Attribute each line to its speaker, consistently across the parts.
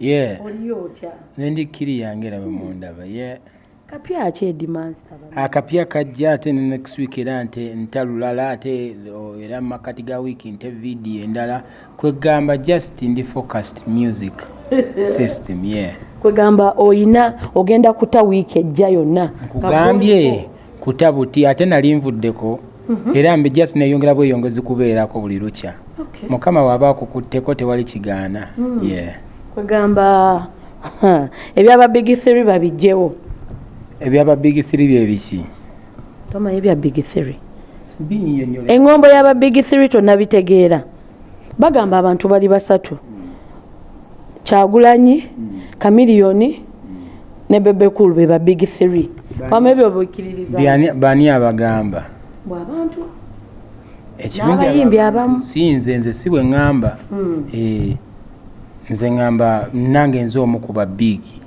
Speaker 1: ye
Speaker 2: oliyo otya
Speaker 1: nendi kiri yange era bemundaba ye
Speaker 2: kapya ki edimansita
Speaker 1: akapya kajja ate ne next week era nte ntalulala ate era mumakati ga wiiki nte vidiyo endala. Kwegamba just ndi focused music system ye yeah.
Speaker 2: kwegamba oyina ogenda kuta wiiki ejja yonna.
Speaker 1: Kugambye kutabuti ate nali nvuddeko era mbe just neyongera bweyongezi kubeerako buli lukya.
Speaker 2: Okay.
Speaker 1: mukama waaba akukutteko tewali kigaana yeah.
Speaker 2: Kwegamba ha, ebyaba big three babijjewo.
Speaker 1: Ebyaba big three byebiki
Speaker 2: tomanyi ebya big three. Eŋŋombo y'aba big three tonnabitegeera. Bagamba abantu bali basatu. Kyagulanyi kamiliyoni ne bebekulu be ba big three. Wama ebyo bwekiririza
Speaker 1: Byani- bani abagamba?
Speaker 2: Bwabantu
Speaker 1: Ekirungi
Speaker 2: N'abayimbi
Speaker 1: aba-
Speaker 2: abamu.
Speaker 1: si nze nze si bwe ŋŋamba. Eh, nze ŋŋamba nange nze omu ku babiigi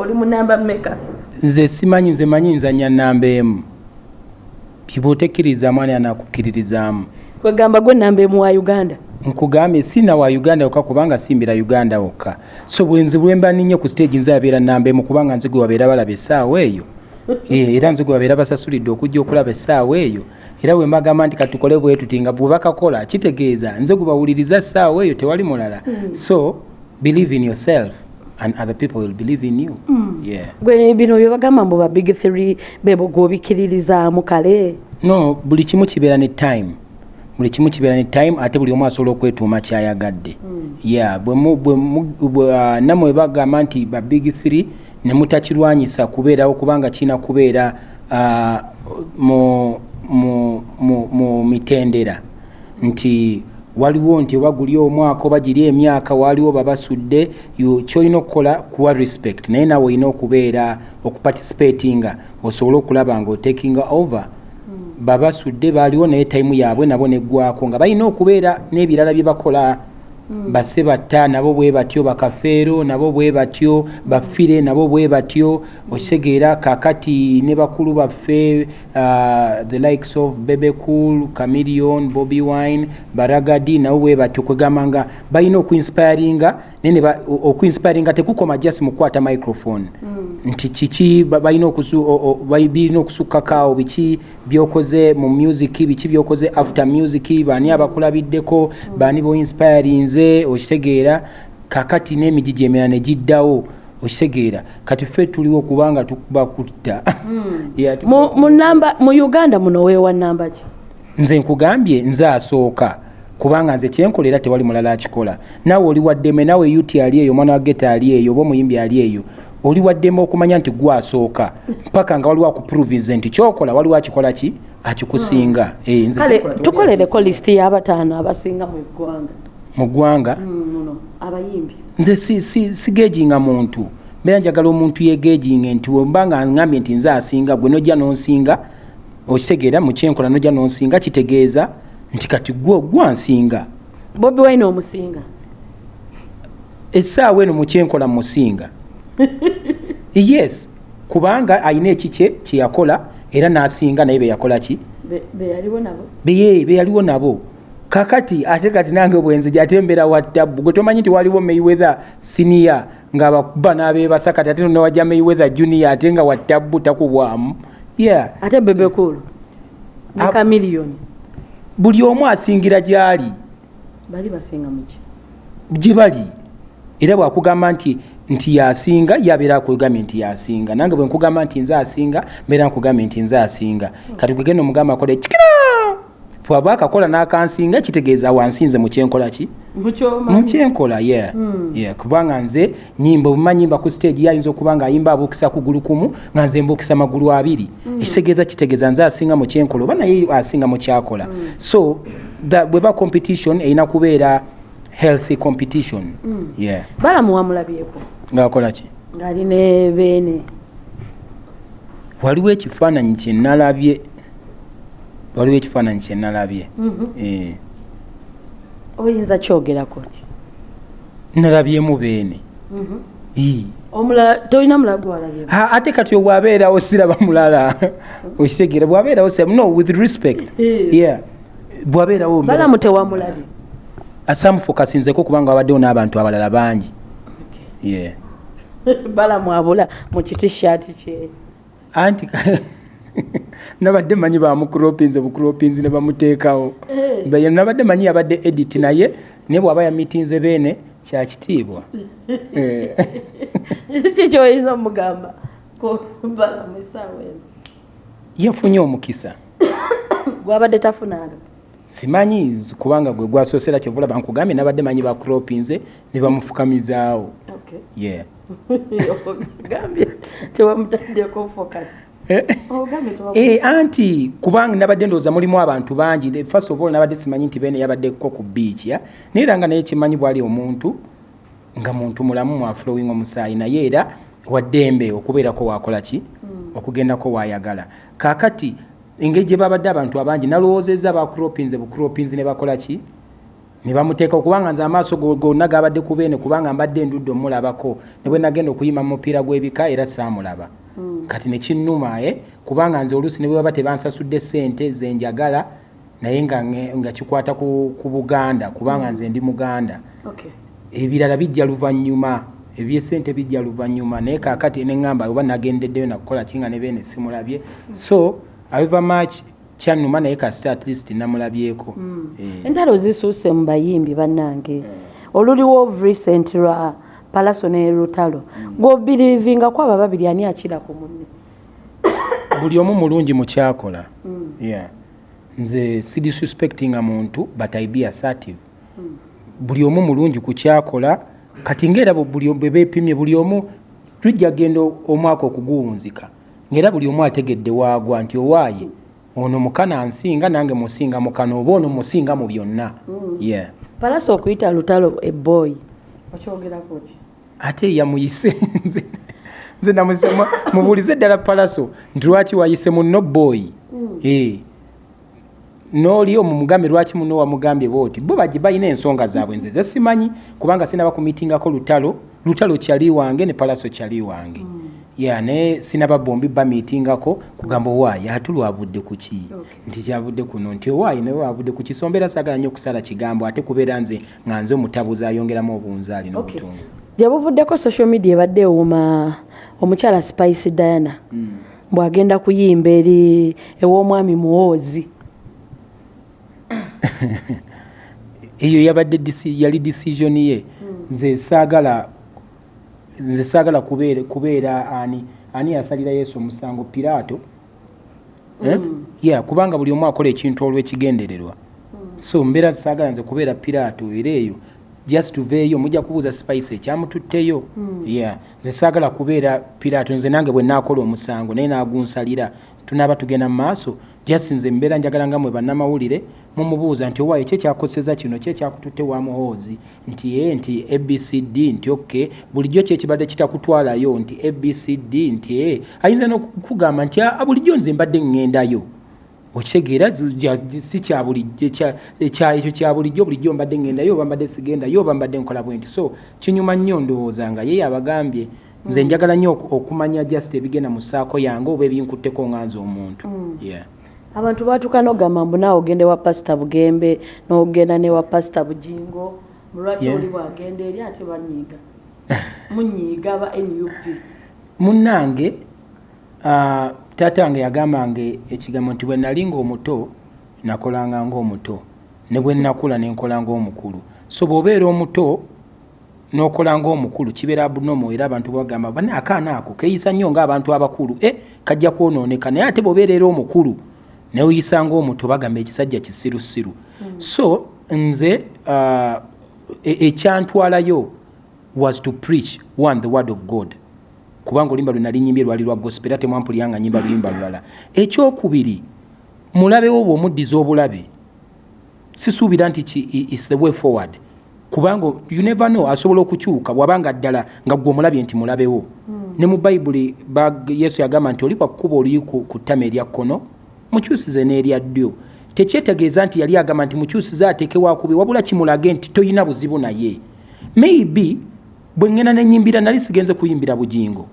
Speaker 2: oli munamba meka
Speaker 1: nze simanyi nze manyi nzanya namba emu. Kibwotekkiriza mwani anakukkiririzaamu
Speaker 2: kwegamba gwe namba emu wa uganda.
Speaker 1: Nkugambye sina wa uganda yokka kubanga simbira uganda wokka. So bwenzi bwemba ninye ku stage nze abeera namba emu kubanga nze gwe wabeera balaba essaawa eyo. Eh, era nze gwe wabeera basasulidde okujja okulaba essaawa eyo era bwe mbagamba nti katukole bwe tuti nga bwe bakakola kitegeeza nze gwe bawuliriza essaawa eyo tewali mulala. So believe in yourself and other people will believe in you. Yeah.
Speaker 2: gwe bino bye bagamba mbu ba big three bebo gwobikiririzaamu kale.
Speaker 1: No buli kimu kibeera ne time. Buli kimu kibeera ne time ate buli omu asobola okwetuuma kyayagadde. Ya bwe mu- bwe mu- bwe, ah, nammwe bagamba nti ba big three ne mutakirwanyisa kubeerawo kubanga kirina kubeera ah, mu, mu, mitendera. Nti waliwo nti oba guli omwaka oba giri emyaka waliwo babasudde yo- kyolina okukola kuwa respect. Naye nawe olina okubeera okuparticipatinga osobole okulaba nga otakinga over. Babasudde baaliwo naye tayimu yaabwe nabo neggwako nga balina okubeera n'ebirala bye bakola basse batta nabo bwe batyo bakafeero nabo bwe batyo bafire nabo bwe batyo okitegeera kakati ne bakulu baffe uh, the likes of bebecool camilion bobby wine baragadi nabo bwe batyo kwegamba nga balina okuinspiringa okuinspiringa tekukoma just mu kukwata microphone. Nti kiki ba- balina okusu- okusukkakaawo biki byokoze mu music biki byokoze after music bani abakulabiddeko bani boinspirinze okitegeera kakati n'emigigi emirala ne giddawo okitegeera kati ffe tuliwo kubanga tukubakutta Yeah,
Speaker 2: mu, uganda muno weewa namba ki?
Speaker 1: Nze nkugambye nze asooka kubanga nze kyenkola era tewali mulala akikola. Naawe oli waddeme naawe yuti ali eyo omwana wa geta ali eyo oba omuyimbi ali eyo oli waddeme okumanya nti gwe asooka paka nga waliwo akuprovinze nti kyokola waliwo akikola ki? Akikusinga. Nze
Speaker 2: kale tukolereko lisiti y'abataano abasinga mu ggwanga.
Speaker 1: Mu ggwanga?
Speaker 2: Muno abayimbi.
Speaker 1: Nze si- si- sigejinga muntu. Mbeera njagala omuntu yegejinge nti wemba nga ngambye nti nze asinga gwe nojja nonsinga okitegeera mu kyenkola nojja nonsinga kitegeeza nti kati gwe gwansinga
Speaker 2: bobi wine omusinga.
Speaker 1: Essaawa eno mukyenkola musinga. Yes kubanga alina ekikye kyeyakola era n'asinga naye beyakola ki?
Speaker 2: Be- beyaliwo nabo.
Speaker 1: Kakati ate kati nange bwenzi ate mbeera wa ttabu gwe tomanyi nti waliwo mayweather siniya ngaabakuba n'abeebasa kati ate newajja mayweather junior ate nga wa ttabu takubwamu. Yeah.
Speaker 2: Ate bebekulu ne
Speaker 1: Ab-
Speaker 2: kamiliyoni
Speaker 1: buli omu asingira gy'ali. Gye bali. Era bwakugamba nti nti yasinga yabeera akugambye nti yasinga. Nange bwe nkugamba nti nze asinga mbeera nkugambye nti nze asinga. Kati gwegenda omugamba akola ekikira bwaba akakola n'akansinga kitegeeza wansinze mukyenkola ki?
Speaker 2: Mukyomanyi
Speaker 1: mukyenkola yeah. yeah. kubanga nze nyimba obuma nyimba ku stage yayinza okuba nga ayimba abuukisa kugulu kumu nga nze mbuukisa magulu abiri. Ekitegeeza kitegeeza nze asinga mukyenkola oba naye asinga mukyakola so the- bweba competition erina kubeera healthy competition. Yeah.
Speaker 2: balamu wamulabyeko.
Speaker 1: Ngaakola ki?
Speaker 2: Ng'ali ne beene.
Speaker 1: Waliwo ekifaananyi kyenalabye waliwo ekifaananyi kyenalabye eh.
Speaker 2: oyinza kyogerako
Speaker 1: nalabyemu beene. Ii.
Speaker 2: omulala tolina mulala gwalabyeko
Speaker 1: Ha, ate kati obwabeerawo siraba mulala. Okitegeera bwabeerawo siraba no with respect. Yeah. Bwabeerawo
Speaker 2: balamu tewamulabye
Speaker 1: asamufokasinzeko kubanga wabaddewo n'abantu abalala bangi. Yeah.
Speaker 2: balamwabula mu kitishaati kye.
Speaker 1: Anti nabadde manyi bamukuropinze bukuropinzi ne bamuteekawo.
Speaker 2: Eh.
Speaker 1: nabadde manyi yabadde edit naye naye bw'aba yamitinze beene kyakitiibwa Eh.
Speaker 2: kikyoyinza omugamba?
Speaker 1: Yafunye omukisa.
Speaker 2: Gwabadde tafunanga
Speaker 1: simanyi kubanga gwe gwasoosera kyova olaba nkugambye nabadde manyi bakuropinze ne bamufukamizaawo. Yeah.
Speaker 2: gambye tewamutandyeko focus
Speaker 1: Eh. Eh, anti kubanga nabadde ndowooza mulimu abantu bangi The- first of all nabadde simanyi nti beene yabaddeko ku beach ya? Naye era nga naye kimanyi bwali omuntu nga muntu mulamu mwafulowing omusaayi naye era waddembe okubeerako wakola ki? Okugendako wayagala kakati engeri gye babadde abantu abangi nalowoozezza bakuropinze bukuropinzi ne bakola ki ne bamuteeka okubanga nze amaaso go- gonna gabadde ku beene kubanga mbadde ndudde omulabako. Ne bwe nagenda okuyima mu mupiira gw'ebika era saamulaba kati nekinnuma e kubanga nze oluusi ne bwe baba tebansasudde sente ze njagala naye nga, nga kikwata ku, buganda kubanga nze ndi muganda. Ebirala bijja luvannyuma ebyesente bijja luvannyuma naye kakati neŋŋamba oba nagendeddeyo nakukola kinga ne beene simulabye. So however much kyannuma naye kasita at least namulabyeko. Eh.
Speaker 2: entalo zisuuse mu bayimbi bannange. Oluliwo of recent lwa palaso ne lutalo. Gwobirivingako abo babiri ani akira ku munne?
Speaker 1: Buli omu mulungi mukyakola yeah. nze sidisrespectinga muntu but i be assertive. Buli omu mulungi ku kyakola kati ngaera bwe buli bwe beepimye buli omu tujja genda omwaka okuguwunzika. Ngaera buli omu ategedde waagwa nti owaaye ono mukana nsinga nange musinga mukana oba ono musinga mu byonna. Yeah.
Speaker 2: palaso okuyita lutalo eboy okyogerako ki?
Speaker 1: Ate yamuyise nze nze namuyise mu- mubuulize ddala palaso nti lwaki wayise muno boy? Eh. n'oli omumugambe lwaki muno wamugambye booti bo baji balina ensonga zaabwe nze ze simanyi kubanga sinaba kumitingako lutalo lutalo kyali wange ne palaso kyali wange ya naye sinaba bombi bamitingako kugamba owaayi ate lwavudde ku ki? Nti kyavudde kuno nti owaayi nawe wavudde ku kisombera sagala nnyo okusala kigambo ate kubeera nze nga nze omutabuzi ayongeramu obunzaali n'obutongo.
Speaker 2: Gye buvuddeko social media ebadde ewuuma omukyala spice diana. Bw'agenda kuyimba eri ew'omwami muwoozi.
Speaker 1: Eyo yabadde disi- yali decision ye. Nze saagala nze saagala kubeera ani? Ani yasalira yesu omusango? Piraato. Eh? yeah, kubanga buli omu akola ekintu olw'ekigendererwa. So mbeera saagala nze kubeera piraato era eyo just tuveeyo mujja kubuuza spice ekyamututteyo yeah. nze saagala kubeera piraato nze nange bwe naakola omusango naye naagunsalira. Tunaaba tugenda mu maaso just nze mbeera njagala nga mwe bannamawulire mumubuuza nti owaaye ki ekyakoseza kino? Ki ekyakututte wa muhoozi? Nti ye nti abcd nti ok bulijjo ki ekibadde kitakutwalayo nti abcd nti e ayinza n'okugamba nti "Ah, bulijjo nze mbadde ŋŋendayo okitegeera si ekyo kya bulijjo bulijjo mbadde ŋŋendayo oba mbadde sigendayo oba mbadde nkola bwe nti. So kinyuma nnyo ndowooza nga ye yabagambye nze njagala nnyo oku- okumanya just ebigenda mu ssaako yange oba ebinkutteko nga nze omuntu. Yeah.
Speaker 2: abantu baatuuka n'ogamba mbu naawe ogende wa pasita bugembe n'ogenda ne wa pasita bujingo mulwaki oli bwagenda eri ate banyiiga? Munyiiga aba nup
Speaker 1: munnange ah, taata wange yagambanga ekigambo nti bwe nali ngaomuto nakolanga ngaomuto ne bwe nakula nenkola ngaomukulu so bw'obeera omuto n'okola ngaomukulu kibeera abunomo era abantu bagamba bane akaana ako keeyisa nnyo ngaabantu abakulu. E kajja kwonooneka. Naye ate bw'obeera era omukulu neoyisa ngaomuto bagamba ekisajja kisirusiru. So nze ah, e- ekyantwalayo was to preach one the word of god kubanga oluyimba lwe nali nyimbye lwali lwa gospel era temwampuliranga nyimba luyimba lulala. Ekyokubiri mulabewo bw'omuddiza obulabe sisuubira nti is the way forward. Kubanga you never know asobola okukyuka bwabanga ddala nga gwe omulabye nti mulabewo ne mu bayibuli ba- yesu yagamba nti oli bwakukuba oluyi ku ku ttama erya kkono mukyusize n'erya ddyo. Tekyetegeeza nti yali agamba nti mukyusize ateeke wakubi wabula kimulage nti toyina buzibu naye. Maybe bwe ŋŋenda nenyimbira nali sigenze kuyimbira bugingo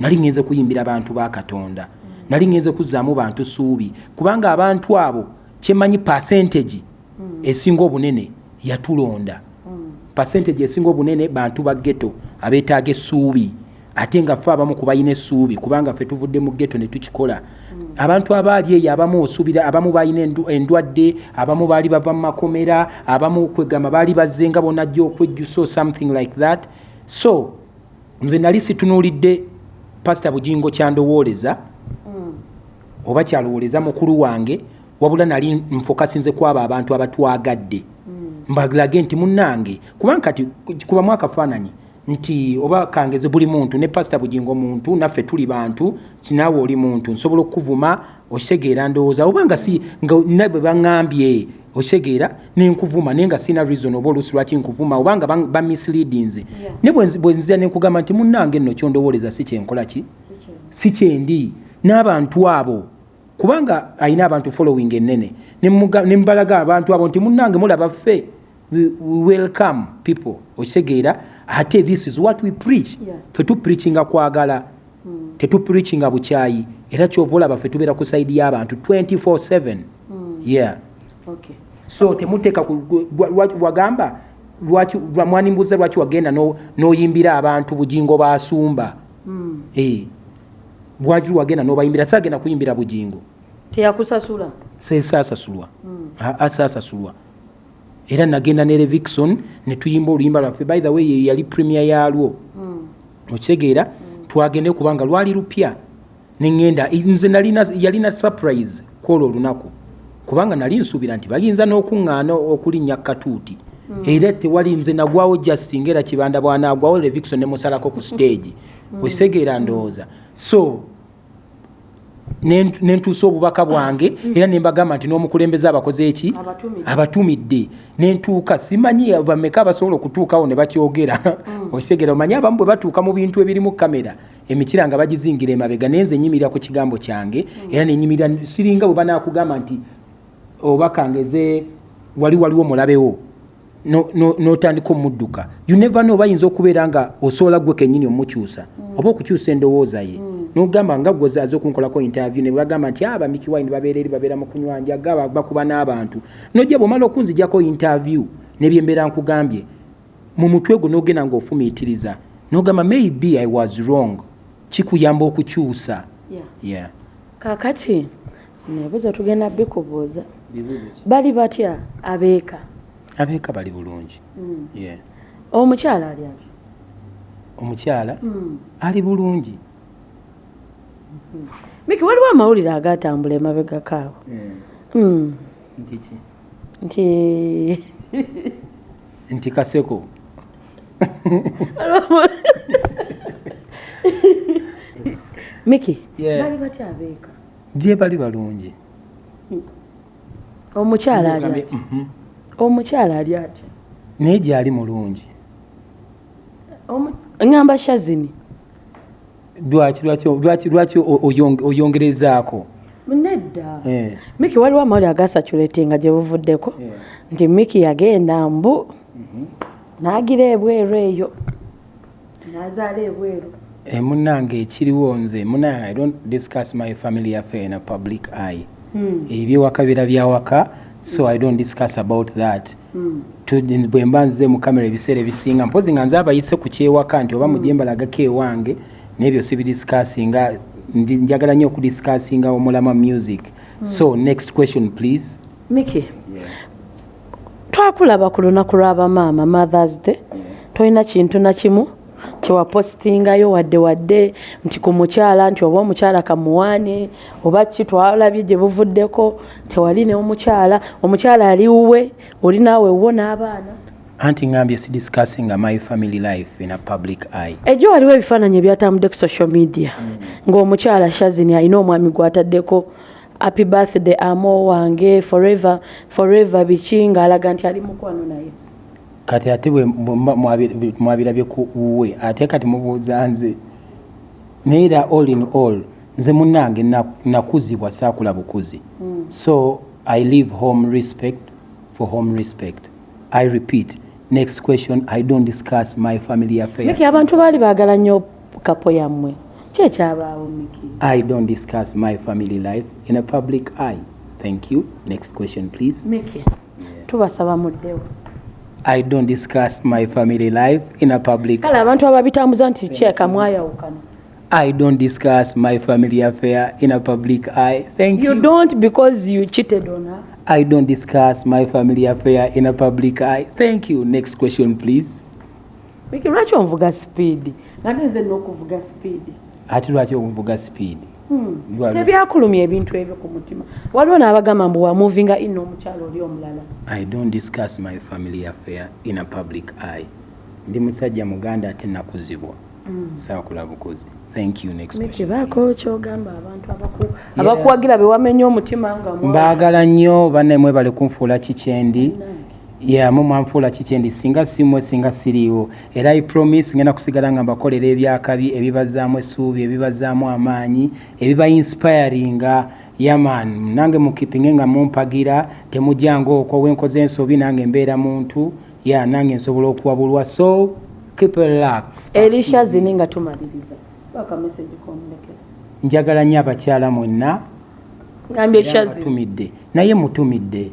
Speaker 1: nali ŋŋenze kuyimbira bantu ba katonda. Nali ŋŋenze kuzzaamu bantu suubi. Kubanga abantu abo kyemanyi percentage esinga obunene yatulonda. Percentage esinga obunene bantu ba ghetto abeetaaga essuubi. Ate nga ffe abamu kubalina essuubi kubanga ffe tuvudde mu ghetto ne tukikola. Abantu abaali eyo abamu osuubira abamu balina endwadde abamu baali bava mu makomera abamu kwegamba baali bazze nga bonajja okwejjusa or something like that. So nze nali situnuulidde pasita bugingo kyandowooleza oba kyalowooleza mukulu wange wabula nali nfokasinze kwabo abantu abatwagadde. Mbalage nti munnange kubanga kati kubamu akafaananyi nti oba kangeze buli muntu ne pasita bugingo muntu naffe tuli bantu kinaawe oli muntu nsobola okukuvuma okitegeera ndowooza obanga si nga nabwe baŋŋambye okitegeera nenkuvuma naye nga sina reason oba oluusi lwaki nkuvuma obanga bamisleadinze
Speaker 2: Yeah.
Speaker 1: ne bwe nzi- bwe nzira nenkugamba nti munnange nno kyondowooleza si kyenkola ki? Si kyendi. N'abantu abo kubanga alina abantu following enene Nemuga- nembalaga abantu abo nti munnange mulaba ffe we we welcome people. Okitegeera ate this is what we preach.
Speaker 2: Yeah.
Speaker 1: ffe tupreachinga kwagala tetupreachinga bukyayi era kyova olaba ffe tubeera ku saidi y'abantu 24/7 yeah.
Speaker 2: Okay.
Speaker 1: So temuteeka wagamba mwanimbuuza lwaki wagenda no- n'oyimbira abantu bugingo basumba? Eh. lwaki wagenda n'obayimbira? Saagenda kuyimbira bugingo.
Speaker 2: Teyakusasula?
Speaker 1: Sesaasasulwa. Asaasasulwa. Era nagenda ne revixon ne tuyimba oluyimba lwaffe. By the way ye yali premier yalwo okitegeera twagende kubanga lwali lupya. Neŋŋenda nze yalina surprise kwolwo olunaku kubanga nali nsuubira nti bayinza n'okuŋŋaana okulinnya katuuti. Era tewali nze nagwawo just ngaera kibanda bwanaagwawo revixon nemusalako ku stage. Okitegeera ndowooza. So nen- nentuusa obubaka bwange era nembagamba nti n'omukulembeze abakoze eki?
Speaker 2: Abatumidde.
Speaker 1: nentuuka simanyi bameka abasobola okutuukawo ne bakyogera? Okitegeera omanyi abamu bwe batuuka mu bintu ebirimu kamera? Emikira nga bagizingira emabega nenze nyimirira ku kigambo kyange era nenyimirira siringa bwe banaakugamba nti oba kangeze wali waliwo mulabewo no- no- n'otandika omudduka. You never know bayinza okubeera nga osobola gwe kennyini omukyusa oba okukyusa endowooza ye. Nogamba nga aze okunkolako interview ne bagamba nti aba miki wine babeera eri babeera mu kunywanja gaba bakuba n'abantu. Nojja bwomala okunzijako interview nebyembeera nkugambye mu mutwe gwo nogenda ng'ofumiitiriza nogamba maybe i was wrong. Kikuyamba okukyusa.
Speaker 2: Yeah.
Speaker 1: yeah.
Speaker 2: kakati nebuzo tugenda bikubuuza bali batya? Abeeka.
Speaker 1: Abeeka bali bulungi. Yeah.
Speaker 2: omukyala ali atya
Speaker 1: omukyala? Ali bulungi.
Speaker 2: Miki waliwo amawulire agatambula emabega kaabo Mm. nti
Speaker 1: nti kaseko.
Speaker 2: Miki bali batya abeeka
Speaker 1: gye bali balungi.
Speaker 2: Omukyala ali
Speaker 1: mhm.
Speaker 2: omukyala ali atya
Speaker 1: naye gyali mulungi.
Speaker 2: Ngamba shazini.
Speaker 1: Lwaki oyongerezaako?
Speaker 2: Nedda.
Speaker 1: Eh.
Speaker 2: miki waliwo amawulire agasaculetinga gye buvuddeko?
Speaker 1: Yeah.
Speaker 2: nti miki yagenda mbu n'agira ebweru eyo. N'azaala ebweru
Speaker 1: Munnange ekiriwo nze munange i don't discuss my family affair in a public eye. Ebyewaka bira byawaka so i don't discuss about that. Tu- bwe mba nzize mu kamera ebiseera ebisinga mpozi nga nze abayise ku kyewaka nti oba mujembalagako ewange n'ebyo sibidiscussinga Ndi- njagala nnyo okudiscussinga omulama music. So next question please.
Speaker 2: Miki twakulaba ku lunaku lw'abamaama mothers day. Tolina kintu na kimu kyewapositingayo wadde wadde nti ku mukyala nti oba omukyala kamuwaane oba ki twalabye gye buvuddeko tewali ne omukyala omukyala ali wuwe oli naawe wo n'abaana.
Speaker 1: Anti ngambye si discussinga my family life in a public eye.
Speaker 2: Ejjo waliwo ebifaananyi ebyatambudde ku social media. Ng'omukyala shazini alina omwami gw'ataddeko happy birthday amo wange forever forever biki? Ng'alaga nti ali mukwano naye
Speaker 1: kati ate bwe mwabirabye ku wuwe ate kati mubuuza nze naye era all in all nze munnange na- nakuzibwa saakula bukuzi. So i leave home respect for home respect. I repeat next question i don't discuss my family affair.
Speaker 2: Miki abantu baali baagala nnyo kapo yammwe. Kyekyabaawo miki?
Speaker 1: I don't discuss my family life in a public eye. Thank you. Next question please.
Speaker 2: Miki tubasaba muddewo
Speaker 1: i don't discuss my family life in a public
Speaker 2: kale abantu ababitambuza nti kyeka mwayawukana
Speaker 1: i don't discuss my family affair in a public eye. Thank
Speaker 2: you
Speaker 1: you.
Speaker 2: don't because you cheated on her?
Speaker 1: I don't discuss my family affair in a public eye. Thank you. Next question please.
Speaker 2: Wiki, lwaki onvuga sipiidi nga nenze n'okuvuga sipiidi
Speaker 1: ate lwaki ovuga speed
Speaker 2: tebyakulumya ebintu ebyo ku mutima. Waliwo n'abagamba mbu wamuvinga ino omukyalo oli omulala.
Speaker 1: I don't discuss my family affair in a public eye. Ndi musajja muganda ate nakuzibwa saakula bukozi thank you next
Speaker 2: Miki,
Speaker 1: question
Speaker 2: baako kyogamba abantu abaku- abakuwagira bewamenya omutima nga
Speaker 1: mbaagala nnyo bannaimwe bali kunfuula kikyendi ya mu mwanfuula kikyendi singa simwe singa siriiwo. Era i promise ngenda kusigala nga mbakolera ebyakabi ebibazaamu essuubi ebibazaamu amaanyi ebiba inspiringa. Yaman nange mukipinge nga mumpagira temujjanga okwo wenkoze ensobi nange mbeera muntu. Ya nange nsobola okuwabulwa. So keep a relax.
Speaker 2: Erisha zini nga tumaliriza. Bakameseji komulekera
Speaker 1: njagala nnyo abakyala mwenna.
Speaker 2: Ngambye esha zini.
Speaker 1: batumidde naye mutumidde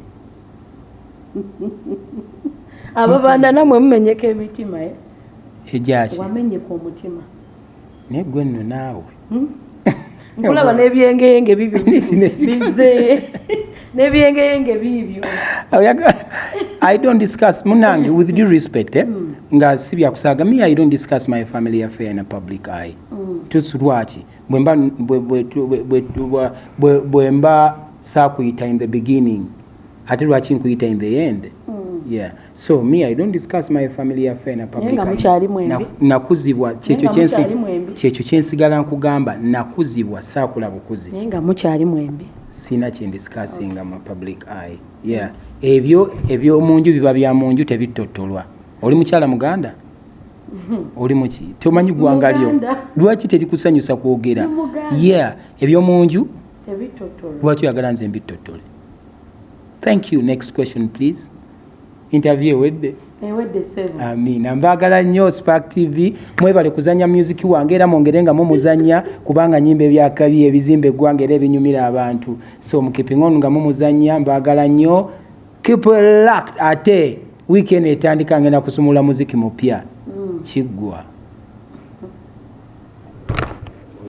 Speaker 2: abo banda namwe mumenyeka emitima eh?
Speaker 1: ejaki
Speaker 2: wamenyeka omutima.
Speaker 1: Naye gwe nno naawe.
Speaker 2: Nkulaba n'ebyengeyenge bibyo bize. N'ebyengeyenge bibyo
Speaker 1: Oyaga- i don't discuss munange with due respect eh? nga si byakusaaga me i don't discuss my family affair in a public eye. Tusi lwaki? Bwe mba- bwe- bwe- bwe- bwe- bwe- bwe- bwe mba saakuyita in the beginning ate lwaki nkuyita in the end? Yeah. So me i don't discuss my family affair. Na- nakuzibwa kyekyo kyensigala nkugamba nakuzibwa saakula bukuzi. Sina kyendisikasinga mu public eye. Yeah. Ebyo ebyomunju biba bya munju tebitotolwa. Oli mukyala muganda? Oli muki tomanyi gwanga lyo?
Speaker 2: Muganda.
Speaker 1: lwaki terikusanyusa kwogera? Yeah. Ebyomunju lwaki oyagala nze mbitotole thank you. Next question please. Interview ewedde
Speaker 2: seven.
Speaker 1: Amina mbaagala nnyo spark tv mwebale kuzanya music wange era mwongere nga mumuzanya kubanga nyimba ebyakabi ebizimba eggwanga era ebinyumira abantu. So mukipingonu nga mumuzanya mbaagala nnyo. Locked. Ate weekend etandika ngenda kusumula muziki mupya. Kiggwa